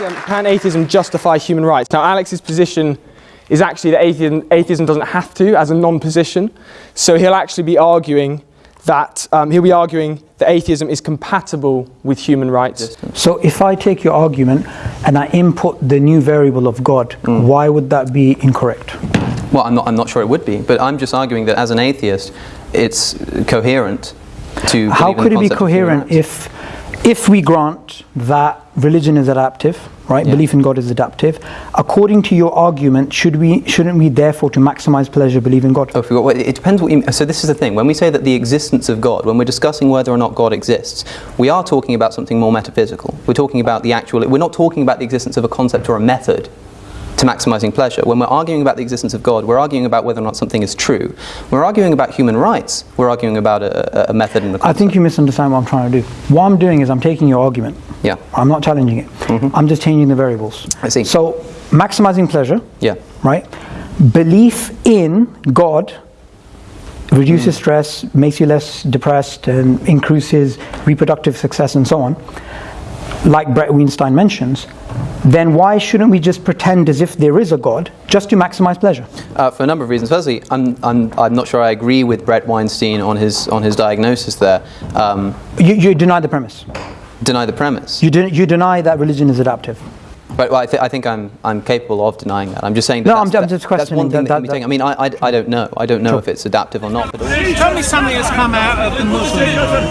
um, can atheism justify human rights? Now, Alex's position is actually that atheism, atheism doesn't have to as a non-position. So he'll actually be arguing that um, he'll be arguing that atheism is compatible with human rights. So if I take your argument and I input the new variable of God, mm. why would that be incorrect? Well, I'm not, I'm not sure it would be, but I'm just arguing that as an atheist, it's coherent to. How could it be coherent if, if we grant that religion is adaptive, right? Yeah. Belief in God is adaptive. According to your argument, should we shouldn't we therefore to maximize pleasure believe in God? Oh, well, it depends what you. So this is the thing. When we say that the existence of God, when we're discussing whether or not God exists, we are talking about something more metaphysical. We're talking about the actual. We're not talking about the existence of a concept or a method to maximizing pleasure. When we're arguing about the existence of God, we're arguing about whether or not something is true. We're arguing about human rights. We're arguing about a, a method and a concept. I think you misunderstand what I'm trying to do. What I'm doing is I'm taking your argument. Yeah. I'm not challenging it. Mm-hmm. I'm just changing the variables. I see. So maximizing pleasure. Yeah. Right. Belief in God reduces mm. stress, makes you less depressed, and increases reproductive success, and so on. Like Bret Weinstein mentions, then why shouldn't we just pretend as if there is a God just to maximize pleasure? Uh, for a number of reasons. Firstly, I'm, I'm, I'm not sure I agree with Bret Weinstein on his, on his diagnosis there. Um, you, you deny the premise? Deny the premise. You, de- you deny that religion is adaptive? But well, I, th- I, think I'm, I'm capable of denying that. I'm just saying that no, that's, I'm, just questioning that's one thing that, that, that I mean, I, I, I, don't know. I don't know sure. if it's adaptive or not. But Tell me something that's come out of the Muslim world.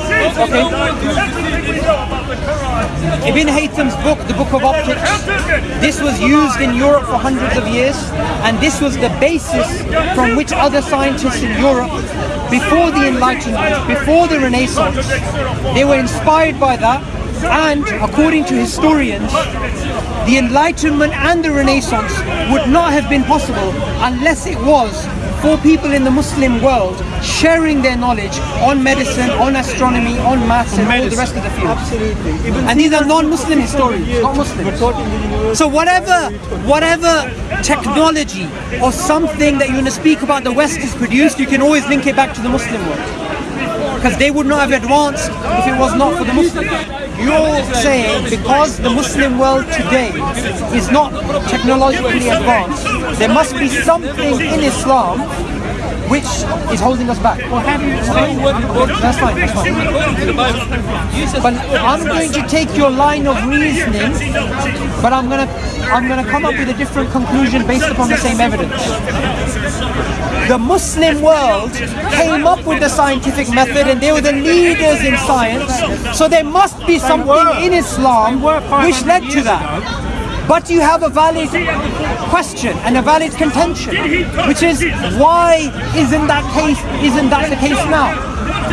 Okay. Ibn Haytham's book, The Book of Optics, this was used in Europe for hundreds of years, and this was the basis from which other scientists in Europe, before the Enlightenment, before the Renaissance, they were inspired by that and according to historians, the Enlightenment and the Renaissance would not have been possible unless it was for people in the Muslim world sharing their knowledge on medicine, on astronomy, on maths, and all the rest of the fields. Absolutely. and these are non-Muslim historians, not Muslims. So whatever, whatever technology or something that you want to speak about the West has produced, you can always link it back to the Muslim world because they would not have advanced if it was not for the Muslims. You're saying because the Muslim world today is not technologically advanced, there must be something in Islam which is holding us back. Well, have you explained what That's fine, that's fine. But I'm going to take your line of reasoning, but I'm gonna I'm gonna come up with a different conclusion based upon the same evidence. The Muslim world came up with the scientific method and they were the leaders in science. So there must be something in Islam which led to that. But you have a valid question and a valid contention, which is why isn't that case isn't that the case now?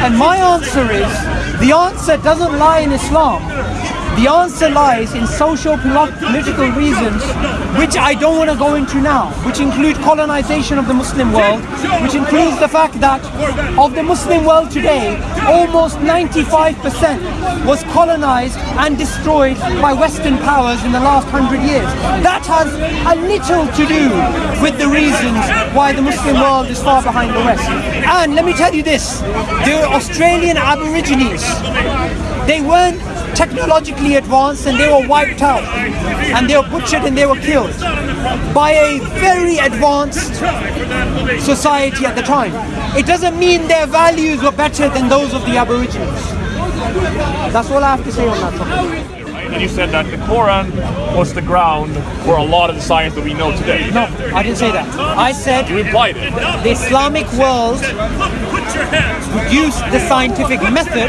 And my answer is the answer doesn't lie in Islam. The answer lies in social political reasons, which I don't want to go into now, which include colonization of the Muslim world, which includes the fact that of the Muslim world today, almost 95% was colonized and destroyed by Western powers in the last hundred years. That has a little to do with the reasons why the Muslim world is far behind the West. And let me tell you this, the Australian Aborigines, they weren't technologically advanced and they were wiped out and they were butchered and they were killed by a very advanced society at the time. It doesn't mean their values were better than those of the Aborigines. That's all I have to say on that topic and you said that the Quran was the ground for a lot of the science that we know today. No, I didn't say that. I said you implied it. The Islamic world produced the scientific method,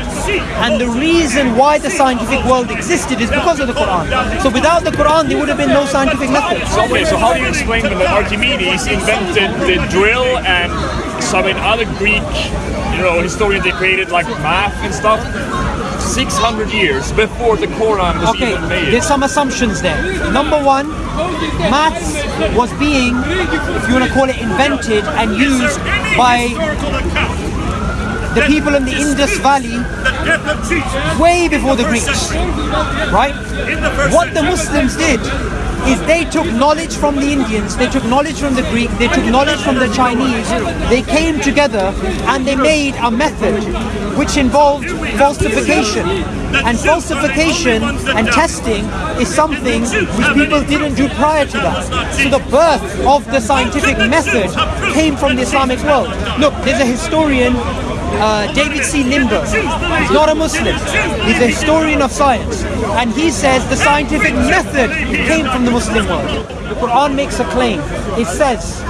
and the reason why the scientific world existed is because of the Quran. So without the Quran, there would have been no scientific method. Okay, so how do you explain that Archimedes invented the drill and some other Greek, you know, historians they created like math and stuff? 600 years before the Quran was okay, even made. There's some assumptions there. Number one, maths was being, if you want to call it, invented and used by the people in the Indus Valley way before the Greeks. Right? What the Muslims did is they took knowledge from the Indians, they took knowledge from the Greek, they took knowledge from the Chinese, they came together and they made a method which involved falsification. And falsification and testing is something which people didn't do prior to that. So the birth of the scientific method came from the Islamic world. Look, there's a historian uh, David C. Lindberg. He's not a Muslim. He's a historian of science. And he says the scientific method came from the Muslim world. The Quran makes a claim. It says,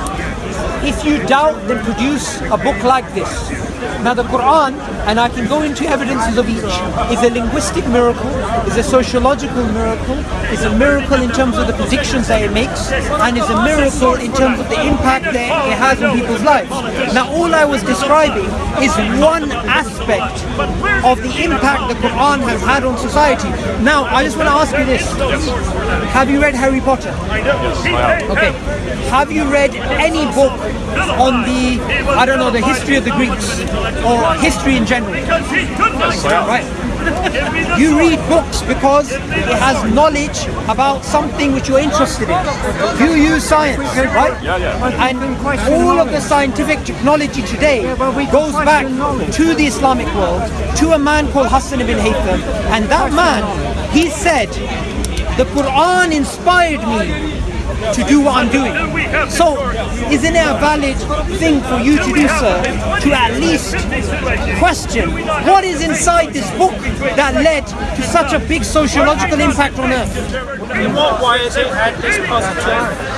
if you doubt, then produce a book like this. Now the Quran, and I can go into evidences of each, is a linguistic miracle, is a sociological miracle, is a miracle in terms of the predictions that it makes, and is a miracle in terms of the impact that it has on people's lives. Now all I was describing is one aspect of the impact the Quran has had on society. Now I just want to ask you this. Have you read Harry Potter? I know. Okay. Have you read any book on the, I don't know, the history of the Greeks or history in general? Right. You read books because it has knowledge about something which you're interested in. You use science, right? And all of the scientific technology today goes back to the Islamic world, to a man called Hassan ibn Haytham. And that man, he said, the Quran inspired me to do what I'm doing. So, isn't it a valid thing for you to do, sir, to at least question what is inside this book that led to such a big sociological impact on Earth? In what way has it had this positive?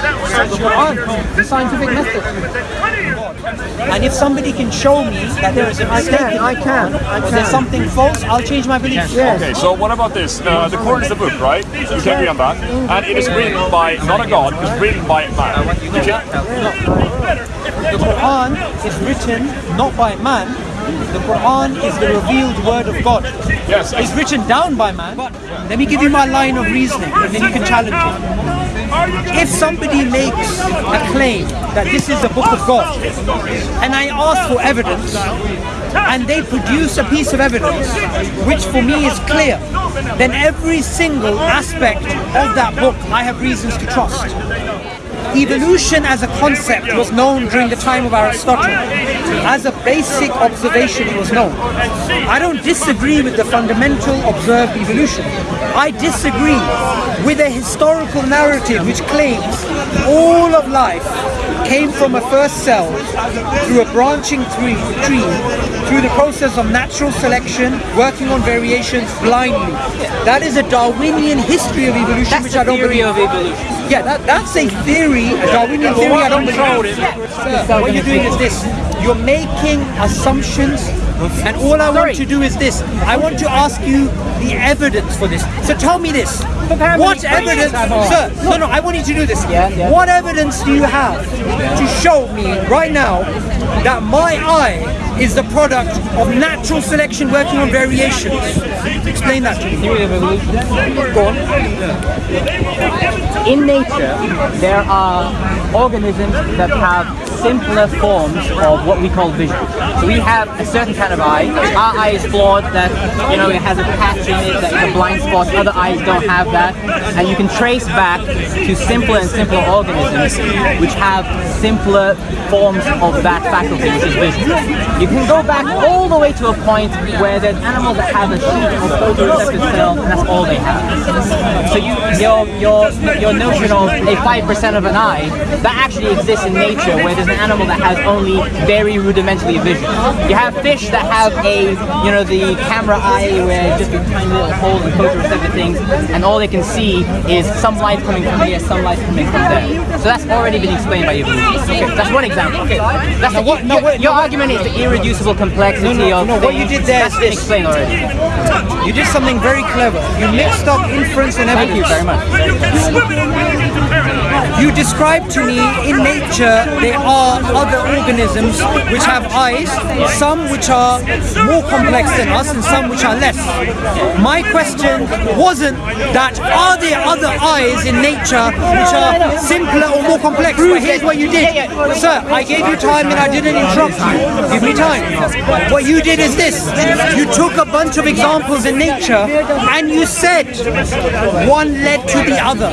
The the scientific method. And if somebody can show me that there is a mistake in the I can, I Quran, or there's something false, I'll change my beliefs. Okay, so what about this? Uh, the Quran is the book, right? You can agree on that. And it is written by not a god, it's written by a man. You can, The Quran is written not by man. The Quran is the revealed word of God. yes, It's written down by man. Let me give you my line of reasoning, and then you can challenge it. If somebody makes a claim that this is the book of God, and I ask for evidence, and they produce a piece of evidence which for me is clear, then every single aspect of that book I have reasons to trust. Evolution as a concept was known during the time of Aristotle. As a basic observation, it was known. I don't disagree with the fundamental observed evolution. I disagree with a historical narrative which claims all of life came from a first cell through a branching tree, tree through the process of natural selection, working on variations blindly. That is a Darwinian history of evolution, which I don't believe. of evolution. Yeah, that, that's a theory, a Darwinian theory. I don't believe. Sir, what you're doing is this: you're making assumptions, and all I want to do is this: I want to ask you the evidence for this. So tell me this: what evidence, sir? No, no, I want you to do this. What evidence do you have to show me right now that my eye is the product of natural selection working on variations? Explain that to me. Go on. in nature, there are organisms that have simpler forms of what we call vision. So we have a certain kind of eye. Our eye is flawed that, you know, it has a patch in it that is a blind spot. Other eyes don't have that. And you can trace back to simpler and simpler organisms which have simpler forms of that faculty, which is vision. You can go back all the way to a point where there's animals that have a sheet of photoreceptor cell and that's all they have. So you, your, your, your notion of a 5% of an eye, that actually exists in nature where there's an animal that has only very rudimentary vision. You have fish that have a, you know, the camera eye where just a tiny little hole and photoreceptor things and all they can see is some light coming from here, some light coming from there. So that's already been explained by evolution. Okay, that's one example. Okay. That's the, what- no, your, your no, argument is the irreducible complexity of no, no, what you did there is That's this. explained already. You did something very clever. You mixed up inference and Thank you evidence. very much. You describe to me in nature there are other organisms which have eyes, some which are more complex than us and some which are less. My question wasn't that are there other eyes in nature which are simpler or more complex? But here's what you did. Sir, I gave you time and I didn't interrupt you. Give me time. What you did is this. You took a bunch of examples in nature and you said one led to the other.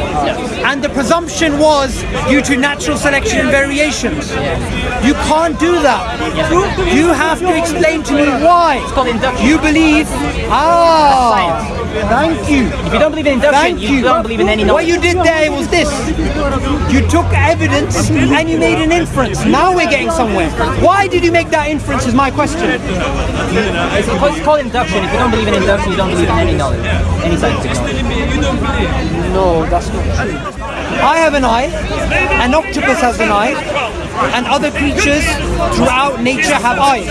And the presumption was due to natural selection and variations. You can't do that. You have to explain to me why. called induction. You believe. Ah, thank you. If you don't believe in induction, Thank you, you. don't believe in any knowledge. What you did there was this. You took evidence and you made an inference. Now we're getting somewhere. Why did you make that inference is my question. It's called, it's called induction. If you don't believe in induction, you don't believe in any knowledge, any scientific knowledge. No, that's not true. I have an eye, an octopus has an eye, and other creatures throughout nature have eyes.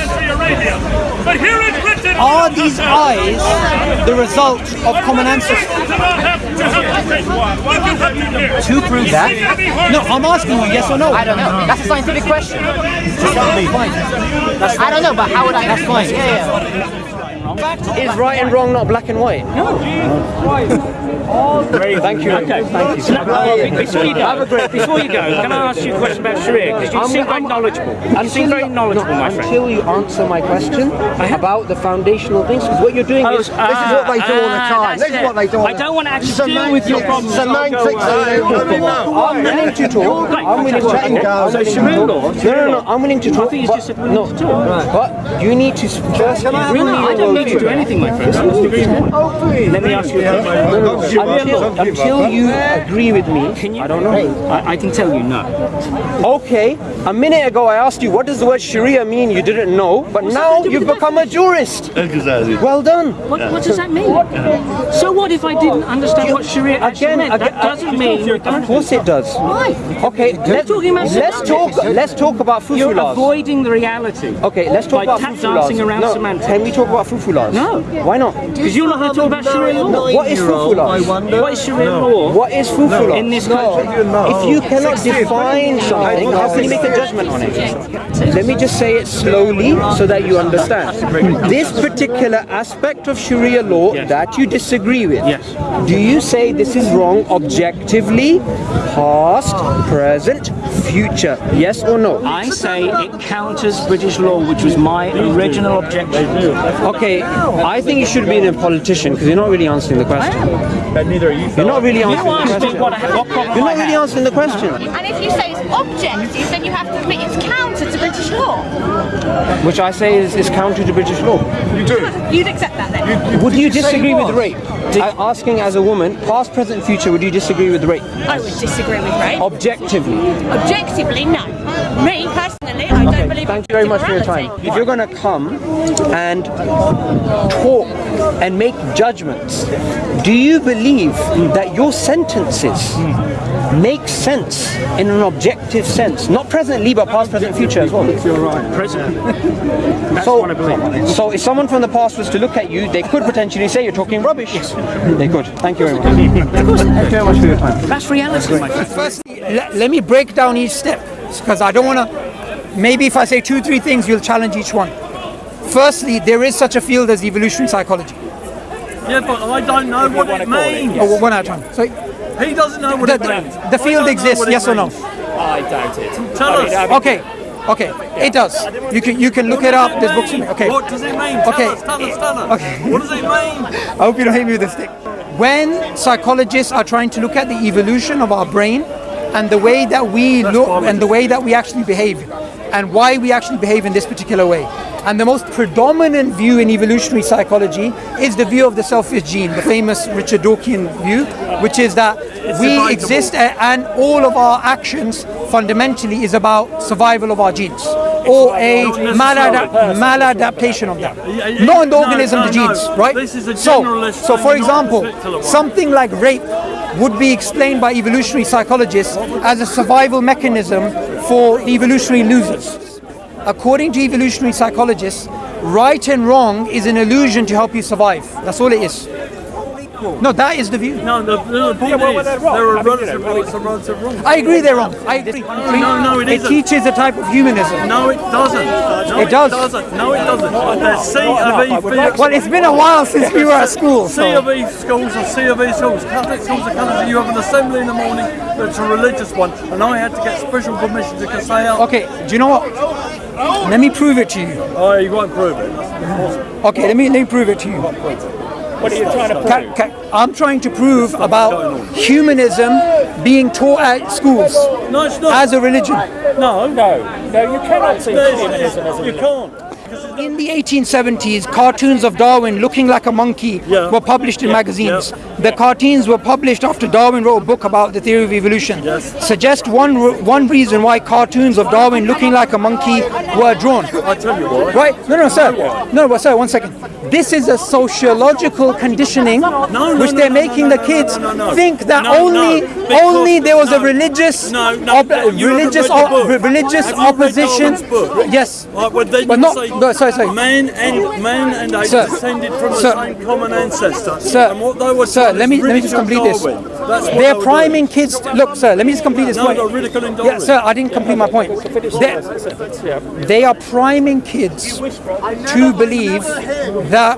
But here in Britain, Are these eyes the result of common ancestry? To prove that, No, I'm asking you yes or no. I don't know. That's a scientific question. I don't know, but how would I? That's fine. Yeah, yeah. Is right and wrong not black and white? Thank you. Okay. Thank you. Uh, before you go, before you go, can I ask you a question about Sharia? Because you I'm- seem very knowledgeable. You seem very knowledgeable, no, my friend. Until you answer my question about the foundational things, because what you're doing Oh, is ah, This is what they do all the ah, time. This is what they do all I don't want to actually deal with your problems. It's a I'll main go thing. away. I'm willing to talk. I'm willing to talk. So I'm willing to Sharia law, No, no, no. I'm willing to talk. I think it's just willing no, to talk. But you need to first. No, I don't need to do anything, my friend. Let me ask you a question. Oh, until, until you agree with me, Can you, I don't know. I, I can tell you no. Okay, a minute ago I asked you what does the word Sharia mean. You didn't know, but now you've become a jurist. Well done. What, what does that mean? So what if I didn't understand what Sharia actually Again, meant? again That doesn't mean. Of course it does. Why? Okay, let's, talking about let's talk. Let's talk about fufu You're avoiding the reality. Okay, let's talk about tap fufu laws. dancing around no, semantics. can we talk about fufu No. Why not? Because you're not going to talk about Sharia law. What is fufu laws? What is Sharia law What is fufu laws? in this country? If you cannot define something, how can you make a judgment on it? Let me just say it slowly so that you understand. This particular aspect of Sharia law Yes. that you disagree with, Yes. do you say this is wrong objectively, past, present, future? Yes or no? I say it counters British law, which was my original objection. Okay, I think you should be a politician because you're not really answering the question. But neither you. You're not really You answering the question. what, what problem You're not really answering the question. And if you say it's objective, then you have to admit it's counter to British law. Which I say is, is counter to British law. You do. You'd accept that then? Would you disagree with rape? I'm asking as a woman, past, present, future, would you disagree with rape? I would disagree with rape. Objectively. Objectively, no. Me personally, don't believe Thank you very much for your time. If you're going to come and talk and make judgments, do you believe that your sentences make sense in an objective sense? Not presently, but past, present, future as well. President. That's So, what I believe. so if someone from the past was to look at you, they could potentially say you're talking rubbish. Yes. They could. Thank you very much. Thank you very much for your time. That's reality, my friend. Firstly, let, let me break down each step because I don't want to. Maybe if I say two, three things, you'll challenge each one. Firstly, there is such a field as evolutionary psychology. Yeah, but I don't know what it means. Oh, one at a time. So He doesn't know what the, it means. the, the field exists, yes or no? I doubt it. Tell us. Okay, okay, it does. You can you can look it up. There's books in it. Okay. What does it mean? Tell Okay. us, tell us, tell us. Okay. What does it mean? I hope you don't hit me with a stick. When psychologists are trying to look at the evolution of our brain and the way that we look and the way that we actually behave and why we actually behave in this particular way. And the most predominant view in evolutionary psychology is the view of the selfish gene, the famous Richard Dawkins view, which is that we debatable. exist and all of our actions fundamentally is about survival of our genes or a malada- maladaptation of them. Yeah, yeah, Not in the no, organism, no, the no. genes, right? Is a so, so for example, something like rape would be explained by evolutionary psychologists as a survival mechanism for evolutionary losers. According to evolutionary psychologists, right and wrong is an illusion to help you survive. That's all it is. Equal. No, that is the view. No, the, the point well, is they're wrong. there are mean, you relative know, rights and relative wrongs. I agree they're wrong. I agree. No, no, it it isn't. teaches a type of humanism. No, it doesn't. No, It does. doesn't. No, it doesn't. There's C of E for Well, it's been a while since we were at school. C So. of E schools are C of E schools. Catholic schools are Catholic. You have an assembly in the morning that's a religious one, and I had to get special permission to say out. Okay, do you know what? Let me prove it to you. Oh, you won't prove it. Okay, let me let me prove it to you. What are you trying to prove? Ca- ca- I'm trying to prove about humanism being taught at schools No, it's not. as a religion. no, No, no, you cannot teach humanism as a religion. you can't. In the 1870s, cartoons of Darwin looking like a monkey Yeah. were published in magazines. The cartoons were published after Darwin wrote a book about the theory of evolution. Yes. Suggest one one reason why cartoons of Darwin looking like a monkey were drawn. I tell you why. Right? No, no, sir. No, but sir, one second. This is a sociological conditioning no, which no, they're no, making the kids think that only only there was a religious No, no, op- religious read the op- book. re- religious Have you read opposition. Yes. Right, well, But not- no, sorry, sorry. Man and man and ape Sir. descended from Sir. the same common ancestor. Sir, and what they were sir, let me let me just complete Darwin. this. That's they're they were priming kids. Look, sir, let me just complete this No, point. they're Yeah, sir, I didn't complete my point. They're- they are priming kids to believe that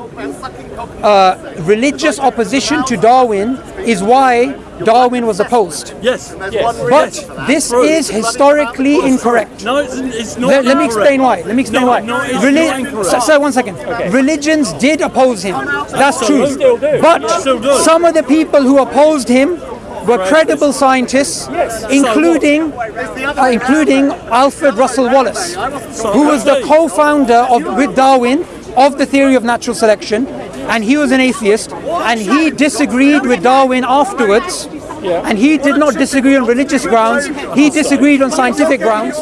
uh, religious opposition to Darwin is why Darwin was opposed. Yes. But this True. is historically incorrect. No, it's, it's not. Let, let me explain why. Let me explain no, why. No, it's Reli- not incorrect. sir, sir, one second. Religions did oppose him. That's true. Still do. But Still do. some of the people who opposed him were credible scientists, including uh, including Alfred Russel Wallace, who was the co-founder of with Darwin of the theory of natural selection, and he was an atheist, and he disagreed with Darwin afterwards. And he did not disagree on religious grounds. He disagreed on scientific grounds.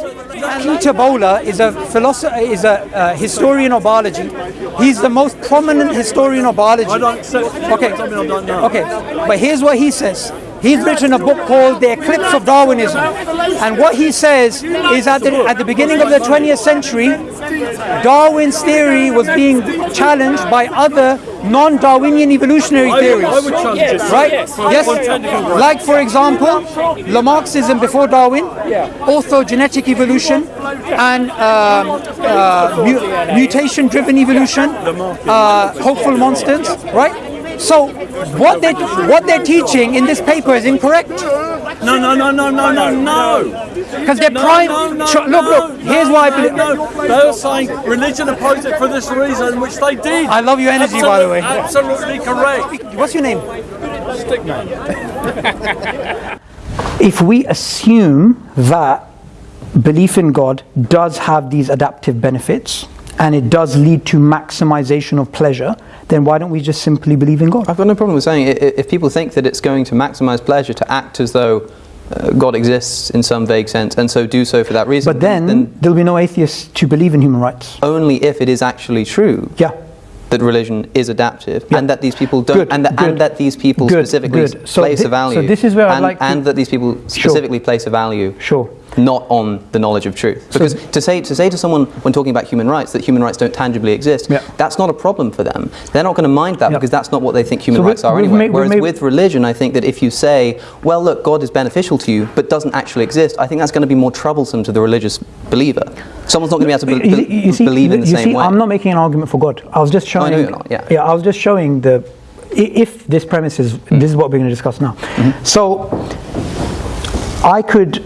Peter Bowler is a philosopher, is a uh, historian of biology. He's the most prominent historian of biology. I don't accept. Okay. Tell me I don't know. Okay, but here's what he says. He's written a book called The Eclipse of Darwinism. And what he says is at the, at the beginning of the 20th century, Darwin's theory was being challenged by other non-Darwinian evolutionary theories. I would challenge it. Right? Yes, Yes. On technical grounds. Like, for example, Lamarckism before Darwin, orthogenetic evolution, and um, uh, mu- mutation-driven evolution, uh, hopeful monsters, right? So, what they what they're teaching in this paper is incorrect No, no, no, no, no, no, no. because they're No, prime. no, no, look, no, look. Here's why I believe. no. They're saying religion opposed it for this reason, which they did. I love your energy, by the way. Absolutely correct. What's your name? Stickman. if we assume that belief in God does have these adaptive benefits and it does lead to maximization of pleasure, then why don't we just simply believe in God? I've got no problem with saying i- i- if people think that it's going to maximize pleasure to act as though uh, God exists in some vague sense and so do so for that reason, But then, there'll be no atheists to believe in human rights. only if it is actually true Yeah. that religion is adaptive Yeah. and that these people don't Good, and, that, and that these people Good, specifically good. So place a value so this is where I'd and, like to- and that these people Sure. specifically place a value Sure. Not on the knowledge of truth because to say to say to someone when talking about human rights that human rights don't tangibly exist Yeah. that's not a problem for them they're not going to mind that Yeah. because that's not what they think human So we- rights are we've anyway made- whereas with religion i think that if you say well look god is beneficial to you but doesn't actually exist i think that's going to be more troublesome to the religious believer someone's not going to be able to be- You see- you see, believe in the you same see, way I'm not making an argument for God. I was just showing. know you're not, yeah. yeah, I was just showing the if this premise is this is what we're going to discuss now. Mm-hmm. So I could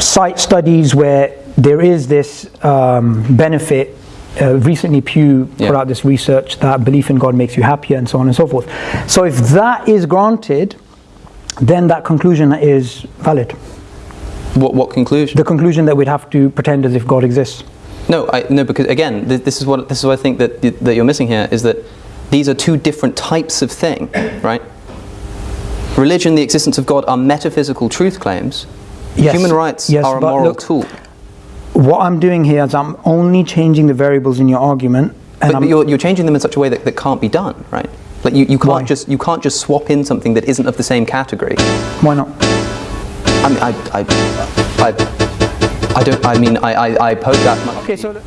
cite studies where there is this um, benefit. Uh, recently, Pew put out this research that belief in God makes you happier, and so on and so forth. So, if that is granted, then that conclusion is valid. what, what conclusion The conclusion that we'd have to pretend as if God exists. No, I, no, because again, this, this is what this is what I think that that you're missing here is that these are two different types of thing, right? Religion, the existence of God, are metaphysical truth claims. Yes, Human rights yes, are a moral look, tool. What I'm doing here is I'm only changing the variables in your argument, and But, but you're, you're changing them in such a way that, that can't be done, right? Like you, you can't Why? just you can't just swap in something that isn't of the same category. why not? I mean, I, I, I, I don't. I mean, I, I, I poke that much. Okay, so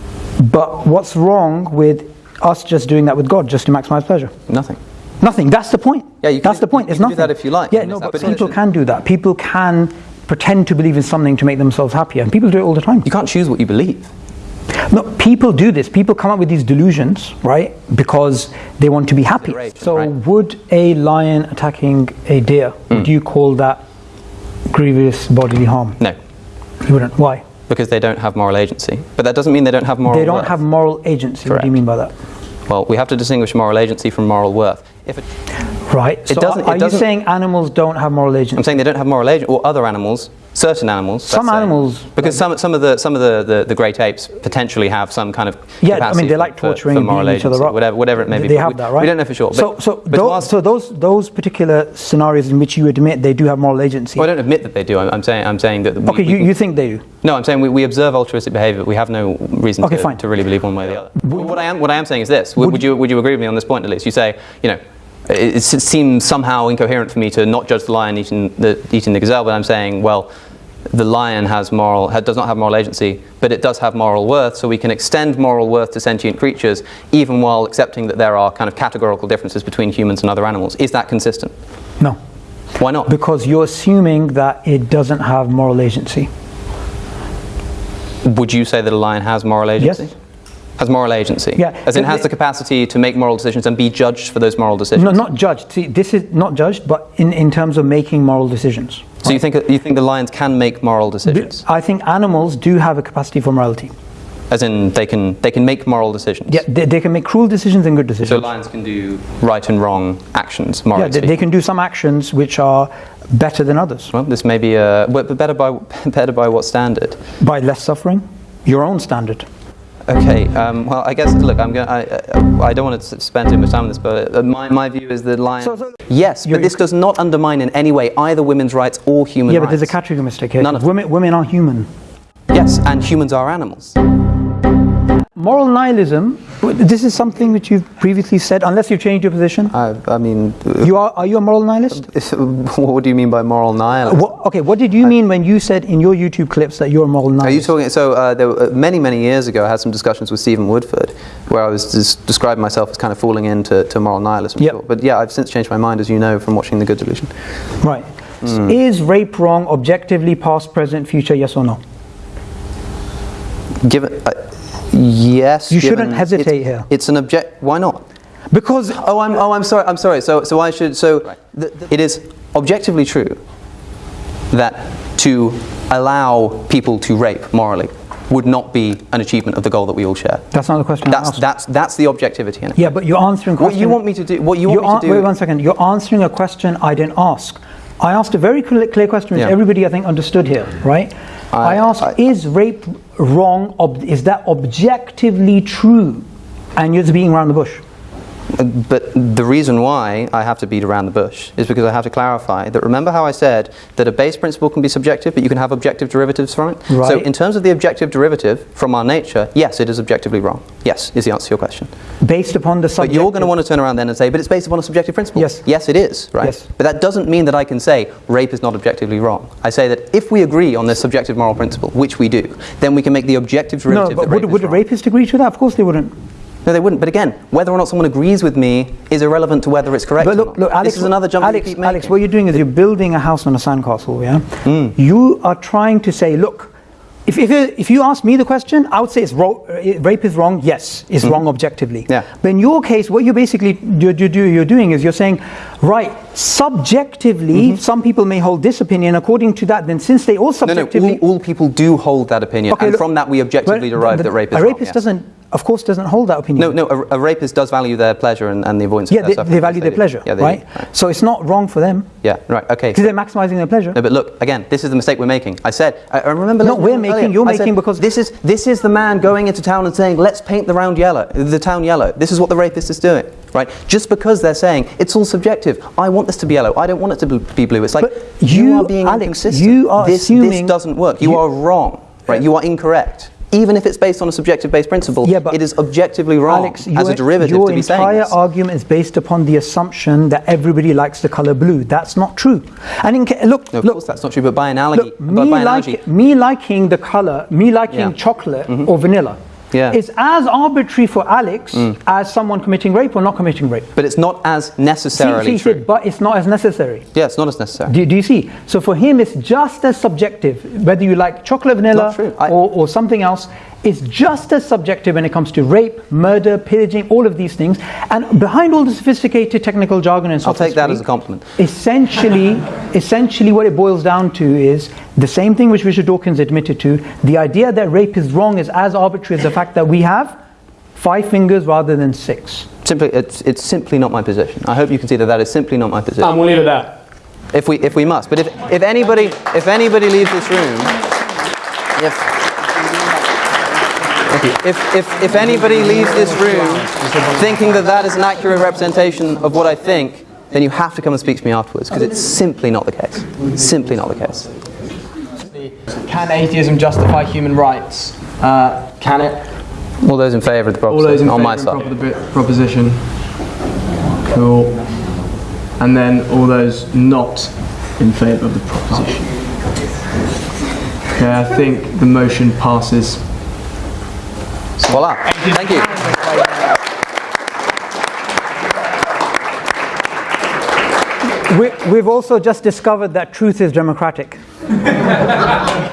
but what's wrong with us just doing that with God just to maximize pleasure? Nothing. Nothing. That's the point. Yeah, you can That's do- the point. you It's can do that if you like. Yeah, no, but people can do that. People can pretend to believe in something to make themselves happier, and people do it all the time. You can't choose what you believe. No, people do this. People come up with these delusions, right? Because they want to be happy. So, right. would a lion attacking a deer, Hmm. would you call that grievous bodily harm? No, You wouldn't. Why? because they don't have moral agency. But that doesn't mean they don't have moral they don't worth. have moral agency. What do you mean by that? Well, we have to distinguish moral agency from moral worth. If it, Right. So, doesn't- are, are you doesn't- saying animals don't have moral agency? I'm saying they don't have moral agency, or other animals, certain animals. Some let's say. animals- because some some of the some of the, the, the great apes potentially have some kind of Yeah, I mean they like torturing for moral beating each other agency, up. whatever whatever it may be. They have we, that, right? We don't know for sure. But, so, so, but those, so those those particular scenarios in which you admit they do have moral agency. well, I don't admit that they do. I'm, I'm saying I'm saying that. We, okay, we you, can- you think they do? No, I'm saying we, we observe altruistic behaviour. We have no reason Okay, to, fine. to really believe one way or the other. what I am what I am saying is this: would, would you would you agree with me on this point at least? You say, you know, it, it seems somehow incoherent for me to not judge the lion eating the eating the gazelle, but I'm saying, well, the lion has moral does not have moral agency, but it does have moral worth. So we can extend moral worth to sentient creatures, even while accepting that there are kind of categorical differences between humans and other animals. Is that consistent? No, Why not? because you're assuming that it doesn't have moral agency. Would you say that a lion has moral agency? Yes. Has moral agency? Yeah. As in, It- has the capacity to make moral decisions and be judged for those moral decisions. No, not judged. See, this is not judged, but in, in terms of making moral decisions. So you think you think the lions can make moral decisions? I think animals do have a capacity for morality. As in, they can they can make moral decisions. Yeah, they, they can make cruel decisions and good decisions. So lions can do right and wrong actions, morally yeah, they, they can do some actions which are better than others Well, this may be a, better by better by what standard? by less suffering. Your own standard. Okay. Um, well, I guess look, I'm going. I, I I don't want to spend too much time on this, but uh, my, my view is that lions. So- so- yes, but this does not undermine in any way either women's rights or human yeah, rights. but there's a category mistake here. None of women, women are human. Yes, and humans are animals. Moral nihilism. This is something which you've previously said, unless you've changed your position. I, I mean, You are. Are you a moral nihilist? what do you mean by moral nihilism? What, okay, what did you mean when you said in your YouTube clips that you're a moral nihilist? Are you talking? So uh, there were, uh, many, many years ago, I had some discussions with Stephen Woodford, where I was describing myself as kind of falling into to moral nihilism. Yep. sure. But yeah, I've since changed my mind, as you know, from watching The Good Delusion. Right. Hmm. Is rape wrong objectively, past, present, future? Yes or no? Given, uh, yes, You shouldn't hesitate it's, here. It's an object. Why not? Because Oh, I'm. Oh, I'm sorry. I'm sorry. So, so I should. So, th- th- it is objectively true that to allow people to rape morally would not be an achievement of the goal that we all share. that's not the question. I That's asked. that's that's the objectivity in it. Yeah, but you're answering. What you want me to do? What you want me to do? Wait one second. You're answering a question I didn't ask. I asked a very clear, clear question, which Yeah. everybody I think understood here, right? I, I- asked, I- is rape wrong? Ob- is that objectively true? And you're just beating around the bush. But the reason why I have to beat around the bush is because I have to clarify that remember how I said that a base principle can be subjective, but you can have objective derivatives from it? So, in terms of the objective derivative from our nature, yes, it is objectively wrong. Yes, is the answer to your question. Based upon the But you're going to want to turn around then and say, but it's based upon a subjective principle. Yes. Yes, it is, right? Yes. But that doesn't mean that I can say rape is not objectively wrong. I say that if we agree on this subjective moral principle, which we do, then we can make the objective derivative No, but would, rape would a rapist agree to that? Of course they wouldn't. No, they wouldn't. But again, whether or not someone agrees with me is irrelevant to whether it's correct. But or look, look, Alex, this is another jump Alex, Alex, what you're doing is you're building a house on a sandcastle, yeah? Hmm. You are trying to say, look, if, if, if you ask me the question, I would say it's uh, rape is wrong. Yes, it's wrong objectively. Hmm. Yeah. But in your case, what you're basically you're, you're, you're doing is you're saying, right, subjectively, some people may hold this opinion. According to that, then since they all Mm-hmm. no, no, subjectively, all, all people do hold that opinion, Okay, and look, from that we objectively derive but that rape is a wrong. rapist yes. doesn't, of course, doesn't hold that opinion. No, no, a, a rapist does value their pleasure and, and the avoidance Yeah, of they, their they suffering. value their pleasure, Yeah, they right? right? So it's not wrong for them Yeah, right. Okay. because they're maximizing their pleasure. No, but look again. This is the mistake we're making. I said. I, I remember. No, we're making- earlier, you're I said, making because- this is this is the man going into town and saying, "Let's paint the round yellow, the town yellow." This is what the rapist is doing, right? Just because they're saying it's all subjective. I want this to be yellow. I don't want it to be- blue. It's like But you, are being Alex, inconsistent. you are this, assuming- this doesn't work. You, you- are wrong, right? You are incorrect. Even if it's based on a subjective-based principle, Yeah, but it is objectively wrong Alex, as a your- derivative your to be saying entire argument is based upon the assumption that everybody likes the color blue. That's not true. And in, look, No, of look, course that's not true. But by analogy, look, me, by analogy, like, me liking the color, me liking Yeah. Chocolate mm-hmm. or vanilla, Yeah. is as arbitrary for Alex mm. as someone committing rape or not committing rape. But it's not as See, necessarily see, he true. said, but it's not as necessary. Yeah, it's not as necessary. Do, do you see? So for him, it's just as subjective. Whether you like chocolate vanilla I- or, or something else, it's just as subjective when it comes to rape, murder, pillaging, all of these things. And behind all the sophisticated technical jargon and I'll take that as a compliment. Essentially, essentially, what it boils down to is the same thing which Richard Dawkins admitted to. The idea that rape is wrong is as arbitrary as the fact that we have five fingers rather than six. Simply, it's, it's simply not my position. I hope you can see that that is simply not my position. And we'll leave it there. if we if we must. But if, if anybody if anybody leaves this room, if if, if if anybody leaves this room thinking that that is an accurate representation of what I think, then you have to come and speak to me afterwards because it's simply not the case. Simply not the case. Can atheism justify human rights? Uh, can it? All those in favour of the proposition? All those proposition in on my favour side. of propo- proposition. Cool. And then all those not in favour of the proposition. Okay, I think the motion passes. So Voila. Thank you. We, we've also just discovered that truth is democratic.